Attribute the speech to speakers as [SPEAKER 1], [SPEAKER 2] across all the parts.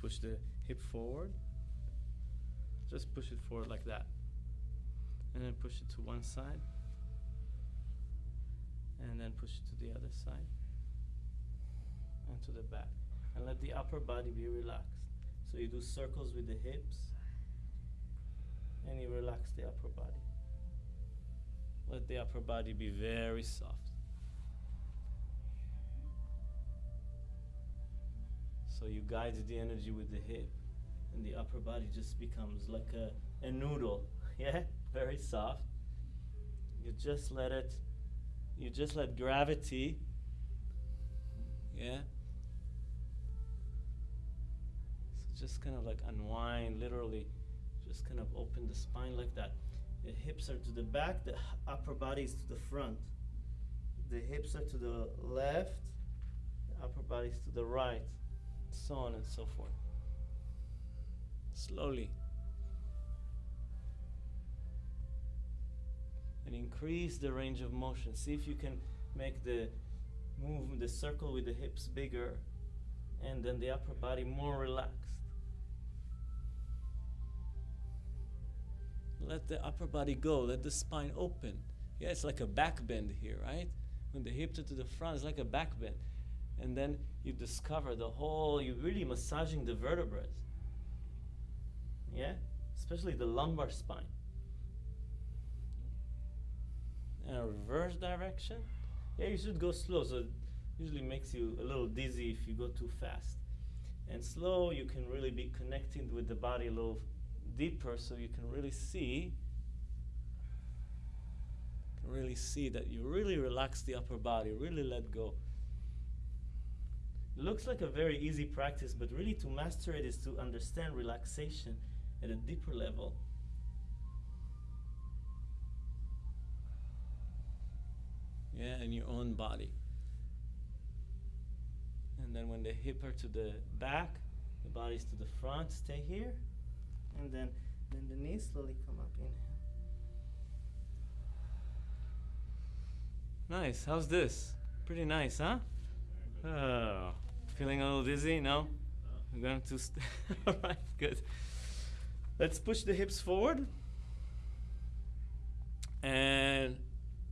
[SPEAKER 1] push the hip forward. Just push it forward like that. And then push it to one side. And then push it to the other side. And to the back. And let the upper body be relaxed. So you do circles with the hips. And you relax the upper body. Let the upper body be very soft. So you guide the energy with the hip, and the upper body just becomes like a, a noodle. Yeah? Very soft. You just let it, you just let gravity, yeah? So just kind of like unwind, literally, just kind of open the spine like that. The hips are to the back, the upper body is to the front. The hips are to the left, the upper body is to the right so on and so forth. Slowly. And increase the range of motion. See if you can make the move the circle with the hips bigger and then the upper body more relaxed. Let the upper body go, let the spine open. Yeah, it's like a back bend here, right? When the hips are to the front, it's like a back bend and then you discover the whole, you're really massaging the vertebrae. Yeah? Especially the lumbar spine. In a reverse direction. Yeah, you should go slow. So it usually makes you a little dizzy if you go too fast. And slow, you can really be connecting with the body a little deeper so you can really see really see that you really relax the upper body, really let go looks like a very easy practice, but really to master it is to understand relaxation at a deeper level. Yeah, in your own body. And then when the hip are to the back, the body's to the front, stay here. And then, then the knees slowly come up, inhale. Nice, how's this? Pretty nice, huh? Oh. Feeling a little dizzy? No? I'm going to. St- All right, good. Let's push the hips forward and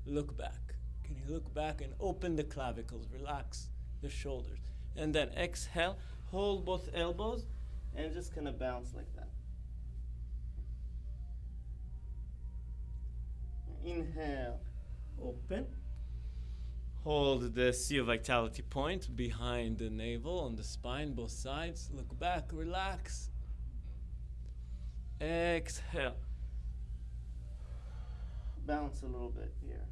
[SPEAKER 1] look back. Can you look back and open the clavicles? Relax the shoulders. And then exhale, hold both elbows, and just kind of bounce like that. Inhale, open. Hold the Sea of Vitality point behind the navel on the spine, both sides. Look back, relax. Exhale. Bounce a little bit here.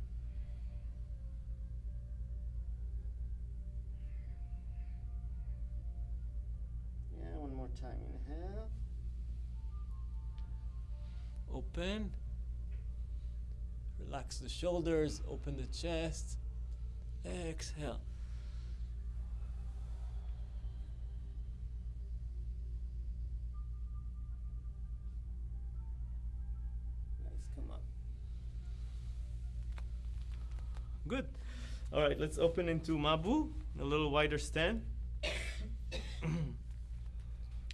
[SPEAKER 1] Yeah, one more time. Inhale. Open. Relax the shoulders, open the chest. Exhale. Nice, come up. Good. All right, let's open into Mabu, a little wider stand.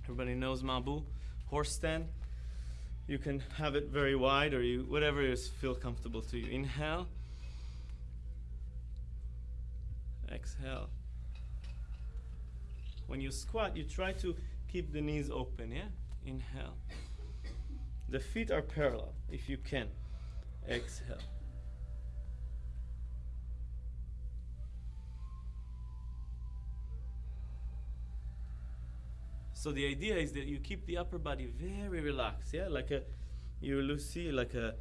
[SPEAKER 1] Everybody knows Mabu, horse stand. You can have it very wide or you whatever is feel comfortable to you. Inhale. Exhale. When you squat, you try to keep the knees open, yeah? Inhale. The feet are parallel, if you can. Exhale. So the idea is that you keep the upper body very relaxed, yeah, like a you will see like a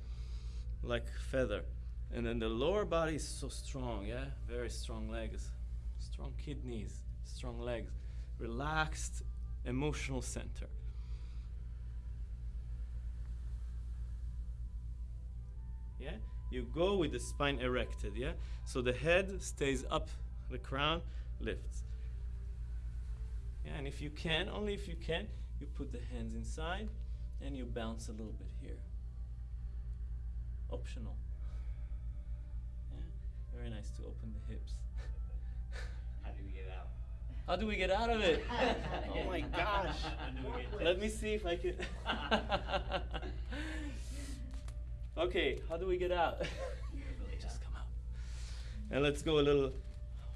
[SPEAKER 1] like feather. And then the lower body is so strong, yeah? Very strong legs, strong kidneys, strong legs, relaxed emotional center. Yeah? You go with the spine erected, yeah? So the head stays up, the crown lifts. Yeah, and if you can, only if you can, you put the hands inside and you bounce a little bit here. Optional. Very nice to open the hips.
[SPEAKER 2] How do we get out?
[SPEAKER 1] How do we get out of it? oh my gosh. Let me see if I can. okay, how do we get out? Just come out. And let's go a little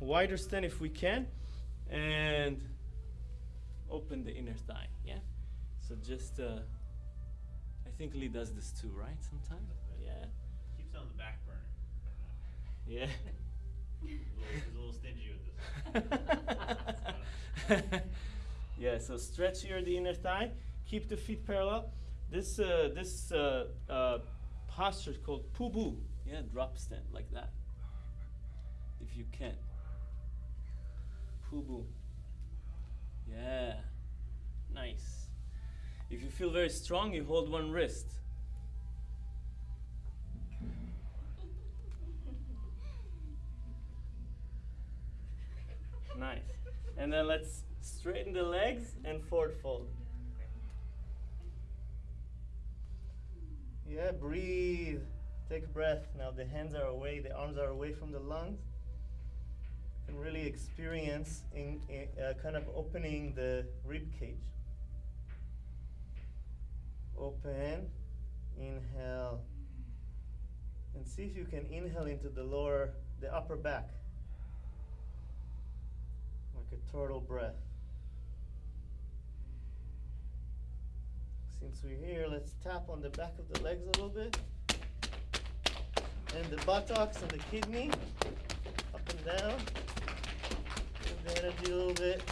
[SPEAKER 1] wider stand if we can. And open the inner thigh, yeah? So just, uh, I think Lee does this too, right? Sometimes? Yeah.
[SPEAKER 2] Keeps it on the back burner.
[SPEAKER 1] Yeah.
[SPEAKER 2] He's a little, stingy with this.
[SPEAKER 1] yeah, so stretch here the inner thigh. Keep the feet parallel. This uh, this uh, uh, posture is called pubu. Yeah, drop stand like that. If you can. Pubu. Yeah. Nice. If you feel very strong, you hold one wrist. Nice. And then let's straighten the legs and forward fold. Yeah, breathe. Take a breath. Now the hands are away, the arms are away from the lungs. And really experience in, in uh, kind of opening the rib cage. Open, inhale, and see if you can inhale into the lower, the upper back a turtle breath. Since we're here, let's tap on the back of the legs a little bit. And the buttocks and the kidney. Up and down. Move the energy a little bit.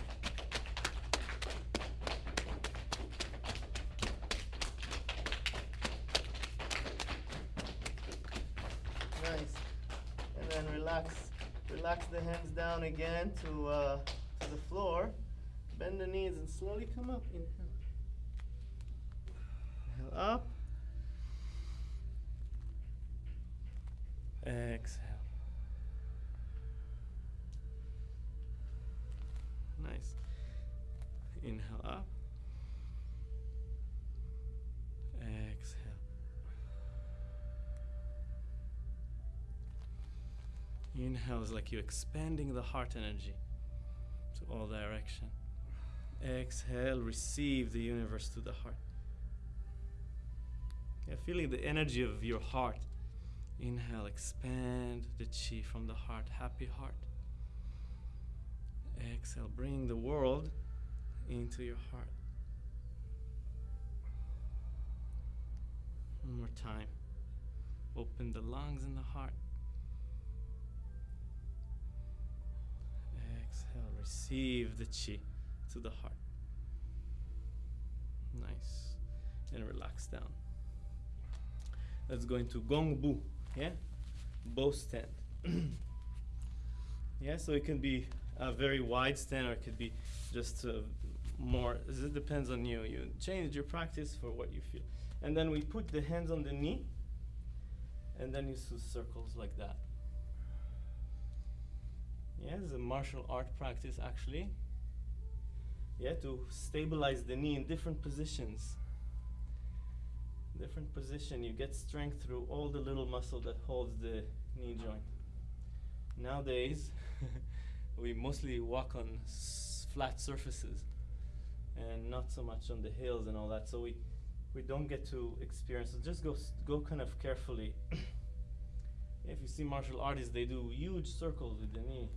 [SPEAKER 1] Nice. And then relax Relax the hands down again to, uh, to the floor. Bend the knees and slowly come up. Inhale. Inhale up. Exhale. Nice. Inhale up. Exhale. Inhale is like you're expanding the heart energy all direction. Exhale, receive the universe to the heart. Yeah, feeling the energy of your heart. Inhale, expand the chi from the heart, happy heart. Exhale, bring the world into your heart. One more time. Open the lungs and the heart. Exhale, receive the chi to the heart. Nice. And relax down. Let's go into Gong Bu. Yeah? Bow stand. yeah, so it can be a very wide stand or it could be just uh, more. It depends on you. You change your practice for what you feel. And then we put the hands on the knee and then you do circles like that. Yeah, it's a martial art practice actually. Yeah, to stabilize the knee in different positions. Different position, you get strength through all the little muscle that holds the knee joint. Nowadays, we mostly walk on flat surfaces and not so much on the hills and all that. So we we don't get to experience. So just go go kind of carefully. if you see martial artists, they do huge circles with the knee.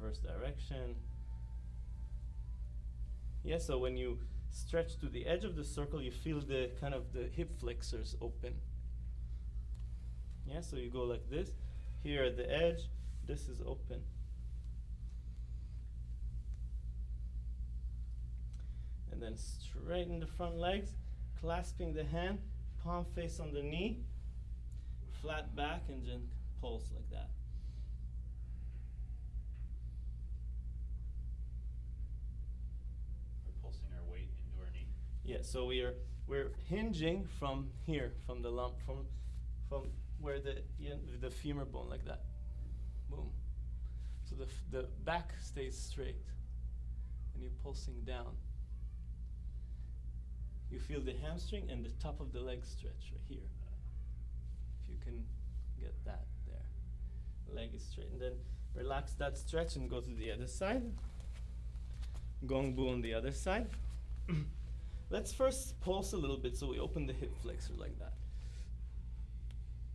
[SPEAKER 1] Reverse direction. Yeah, so when you stretch to the edge of the circle, you feel the kind of the hip flexors open. Yeah, so you go like this. Here at the edge, this is open. And then straighten the front legs, clasping the hand, palm face on the knee, flat back, and then pulse like that.
[SPEAKER 2] We're pulsing our weight into our knee.
[SPEAKER 1] Yeah, so we are we're hinging from here, from the lump, from from where the the femur bone like that. Boom. So the the back stays straight, and you're pulsing down. You feel the hamstring and the top of the leg stretch right here. If you can get that there, leg is straight, and then Relax that stretch and go to the other side. Gong Bu on the other side. Let's first pulse a little bit so we open the hip flexor like that.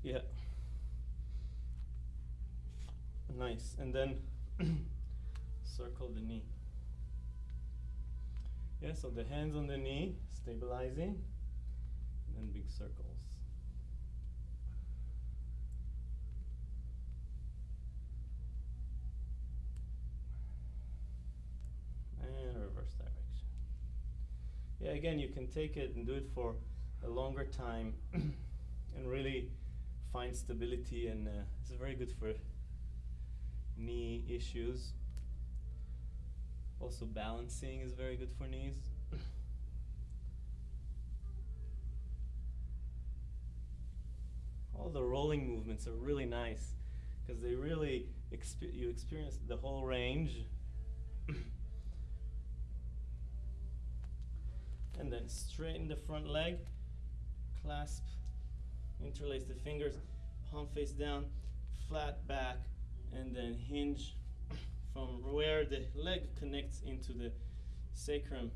[SPEAKER 1] Yeah. Nice. And then circle the knee. Yeah, so the hands on the knee, stabilizing, and then big circles. And reverse direction. Yeah, again, you can take it and do it for a longer time and really find stability, and uh, it's very good for knee issues. Also, balancing is very good for knees. All the rolling movements are really nice because they really expe- you experience the whole range. and then straighten the front leg, clasp, interlace the fingers, palm face down, flat back, and then hinge from where the leg connects into the sacrum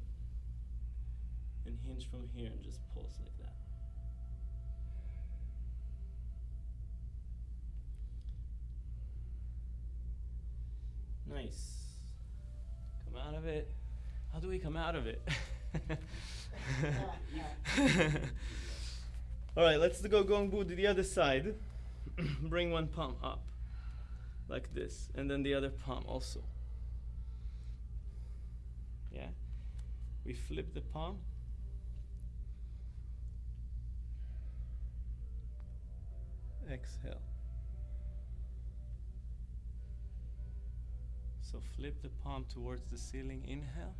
[SPEAKER 1] and hinge from here and just pulse like that. Nice. Come out of it. How do we come out of it? All right, let's go Gong Bu to the other side. Bring one palm up like this, and then the other palm also. Yeah? We flip the palm. Exhale. So flip the palm towards the ceiling. Inhale.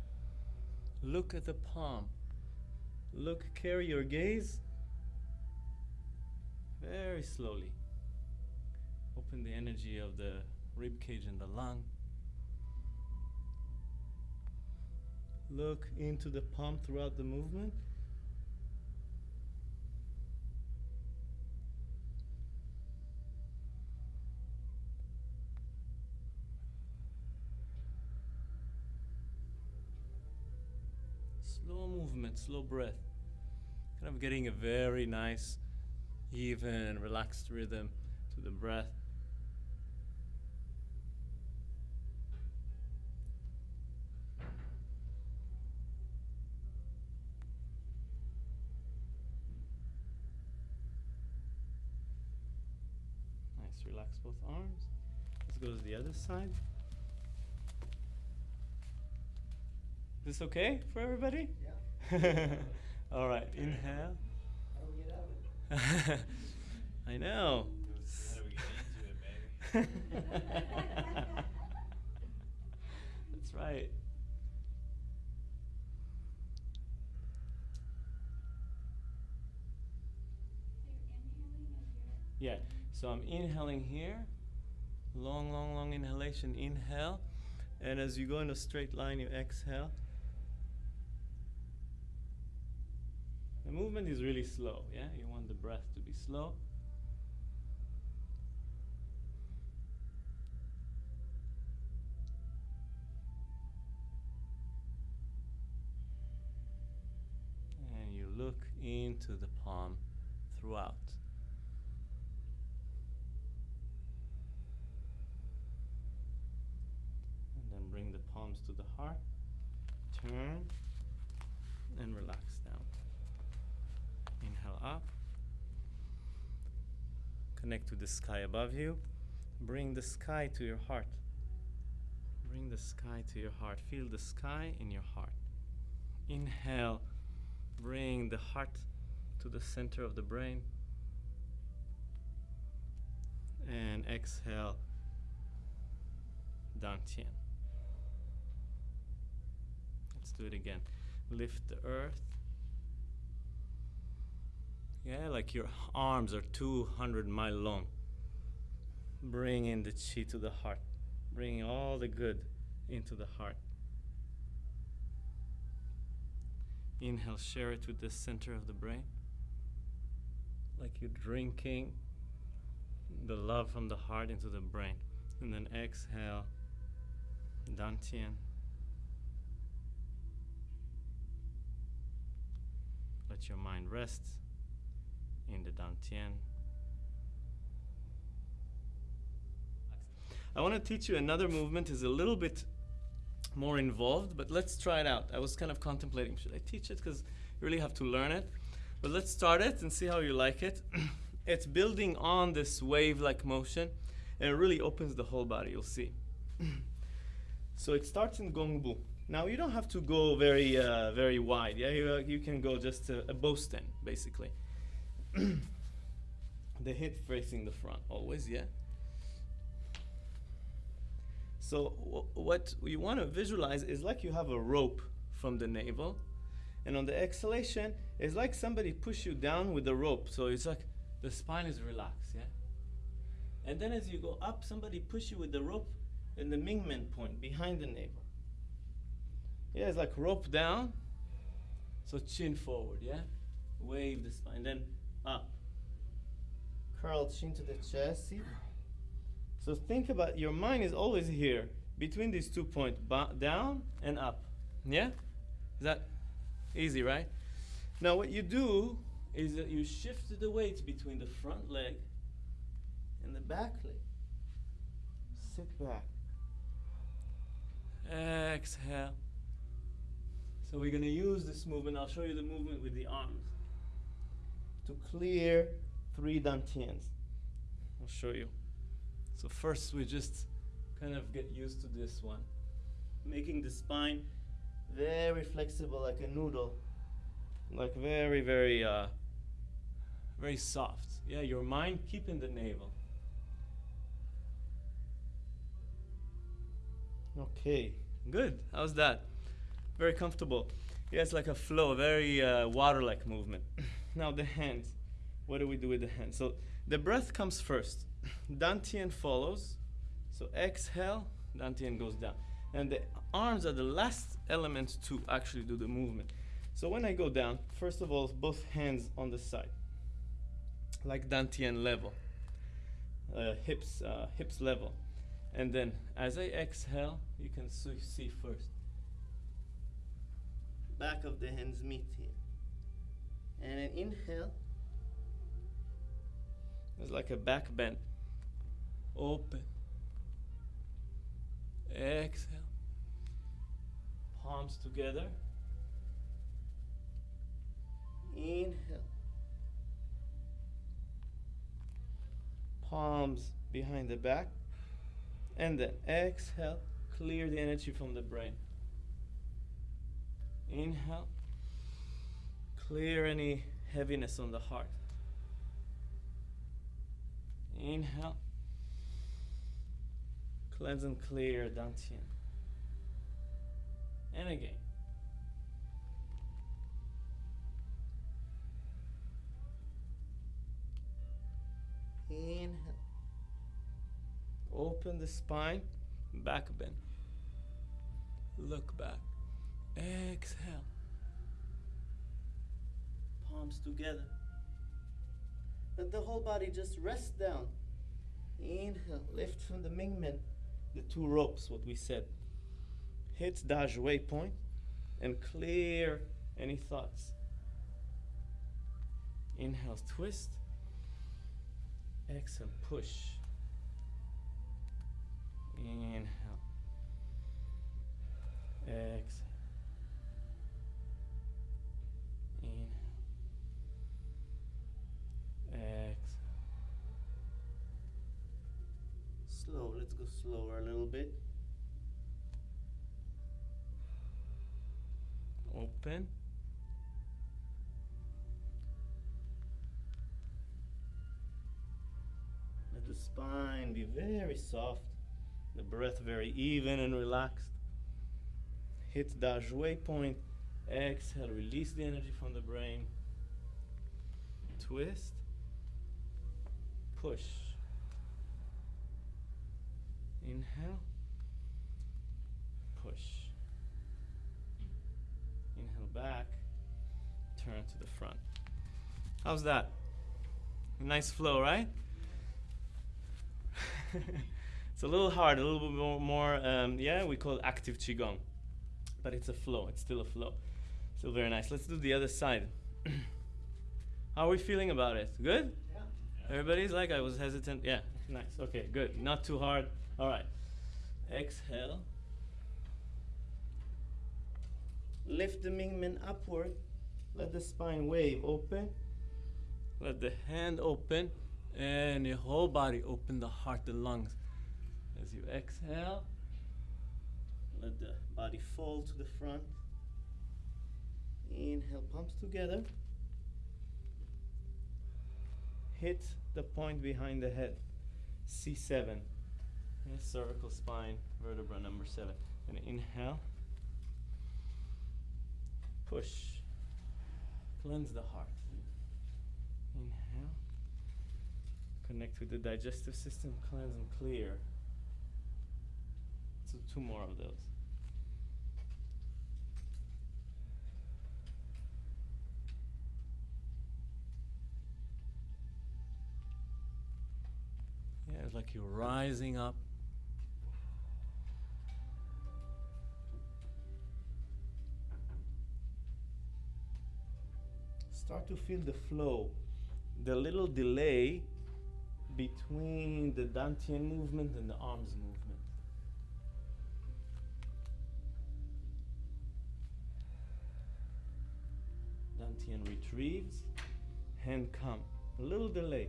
[SPEAKER 1] Look at the palm. Look, carry your gaze very slowly. Open the energy of the rib cage and the lung. Look into the palm throughout the movement. Breath. Kind of getting a very nice, even, relaxed rhythm to the breath. Nice, relax both arms. Let's go to the other side. Is This okay for everybody?
[SPEAKER 3] Yeah.
[SPEAKER 1] All right, inhale.
[SPEAKER 3] How do we get out of it?
[SPEAKER 1] I know.
[SPEAKER 2] How do we get into it, baby?
[SPEAKER 1] That's right. Yeah, so I'm inhaling here. Long, long, long inhalation. Inhale. And as you go in a straight line, you exhale. The movement is really slow, yeah? You want the breath to be slow. And you look into the palm throughout. And then bring the palms to the heart. Turn and relax down. Inhale up. Connect to the sky above you. Bring the sky to your heart. Bring the sky to your heart. Feel the sky in your heart. Inhale. Bring the heart to the center of the brain. And exhale. Dantian. Let's do it again. Lift the earth. Yeah, like your arms are 200 mile long. Bring in the chi to the heart. Bring all the good into the heart. Inhale, share it with the center of the brain. Like you're drinking the love from the heart into the brain. And then exhale, Dantian. Let your mind rest in the Dantian. I want to teach you another movement is a little bit more involved, but let's try it out. I was kind of contemplating should I teach it because you really have to learn it. But let's start it and see how you like it. it's building on this wave like motion and it really opens the whole body, you'll see. so it starts in Gongbu. Now you don't have to go very, uh, very wide. Yeah, you, uh, you can go just a, a bow stand, basically. the hip facing the front, always, yeah. So wh- what you want to visualize is like you have a rope from the navel, and on the exhalation, it's like somebody push you down with the rope. So it's like the spine is relaxed, yeah. And then as you go up, somebody push you with the rope in the Mingmen point behind the navel. Yeah, it's like rope down. So chin forward, yeah? Wave the spine, then up. Curl chin to the chest, see? So think about your mind is always here between these two points, down and up. Yeah? Is that easy, right? Now what you do is that you shift the weight between the front leg and the back leg. Sit back. Exhale. So we're going to use this movement. I'll show you the movement with the arms to clear three dantians. I'll show you. So first we just kind of get used to this one. Making the spine very flexible like a noodle. Like very, very uh very soft. Yeah, your mind keeping the navel. Okay, good. How's that? Very comfortable. Yeah, it's like a flow, very uh, water-like movement. Now the hands. What do we do with the hands? So the breath comes first. Dantian follows. So exhale, Dantian goes down. And the arms are the last element to actually do the movement. So when I go down, first of all, both hands on the side, like Dantian level, uh, hips, uh, hips level. And then as I exhale, you can see see first. Back of the hands meet here. And an inhale. It's like a back bend. Open. Exhale. Palms together. Inhale. Palms behind the back. And then exhale. Clear the energy from the brain. Inhale. Clear any heaviness on the heart. Inhale. Cleanse and clear Dantian. And again. Inhale. Open the spine, back bend. Look back. Exhale. Palms together. Let the whole body just rest down. Inhale, lift from the Mingmen, the two ropes, what we said. Hit Dazhui point and clear any thoughts. Inhale, twist. Exhale, push. Inhale. Exhale. Go slower a little bit. Open. Let the spine be very soft, the breath very even and relaxed. Hit Dazhui point. Exhale, release the energy from the brain. Twist. Push. Inhale. Push. Inhale back. Turn to the front. How's that? Nice flow, right? It's a little hard, a little bit more, more um, yeah, we call it active Qigong. But it's a flow, it's still a flow. Still very nice. Let's do the other side. How are we feeling about it? Good?
[SPEAKER 3] Yeah.
[SPEAKER 1] Everybody's like, I was hesitant. Yeah, nice. Okay, good. Not too hard. All right. Exhale. Lift the Mingmen upward. Let the spine wave open. Let the hand open and your whole body open the heart, the lungs. As you exhale, let the body fall to the front. Inhale, palms together. Hit the point behind the head. C7. Cervical spine, vertebra number seven. And inhale. Push. Cleanse the heart. Inhale. Connect with the digestive system, cleanse and clear. So two more of those. Yeah, it's like you're rising up. Start to feel the flow, the little delay between the Dantian movement and the arms movement. Dantian retrieves, hand come. A little delay.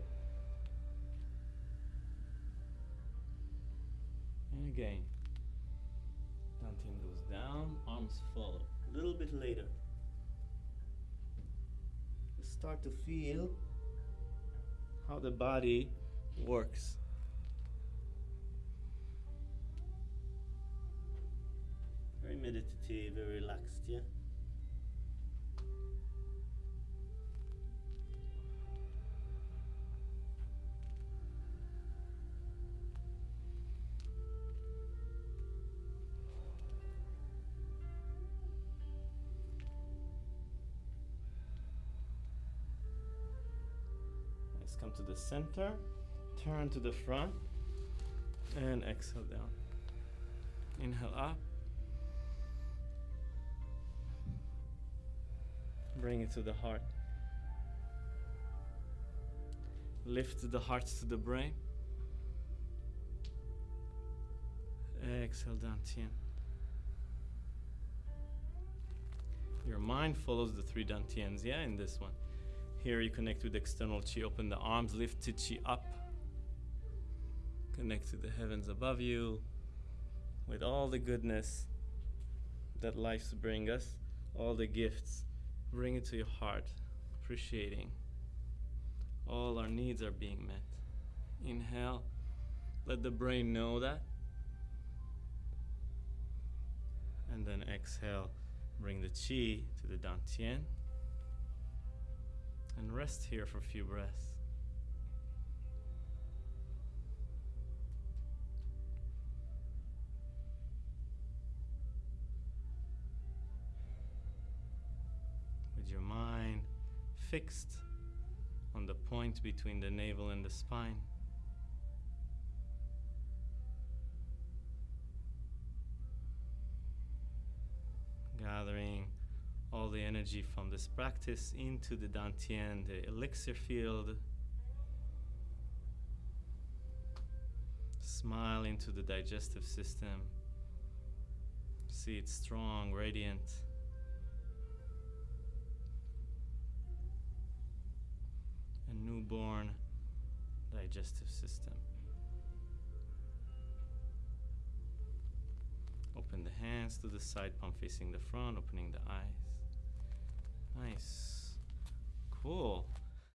[SPEAKER 1] And again. Dantian goes down, arms follow. A little bit later. Start to feel how the body works. Very meditative, very relaxed, yeah? Come to the center, turn to the front, and exhale down. Inhale up. Bring it to the heart. Lift the heart to the brain. Exhale down, Tien. Your mind follows the three dantians, yeah, in this one. Here you connect with external chi, open the arms, lift chi up. Connect to the heavens above you with all the goodness that life's bring us, all the gifts. Bring it to your heart, appreciating all our needs are being met. Inhale, let the brain know that. And then exhale, bring the chi to the Dantian. And rest here for a few breaths. With your mind fixed on the point between the navel and the spine. Gathering all the energy from this practice into the Dantian, the elixir field. Smile into the digestive system. See it strong, radiant. A newborn digestive system. Open the hands to the side, palm facing the front, opening the eyes. Nice. Cool.